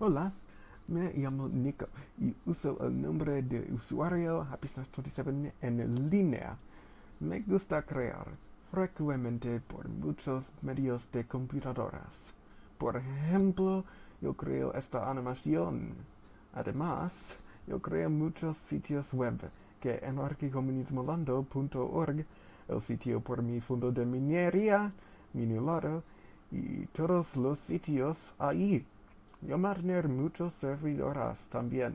Hola, me llamo Nico y uso el nombre de usuario Happiness27 en línea. Me gusta crear frecuentemente por muchos medios de computadoras. Por ejemplo, yo creo esta animación. Además, yo creo muchos sitios web que anarquicomunismolando.org, el sitio por mi fondo de minería, Minulado, y todos los sitios ahí. Yo mantener muchos servidoras también.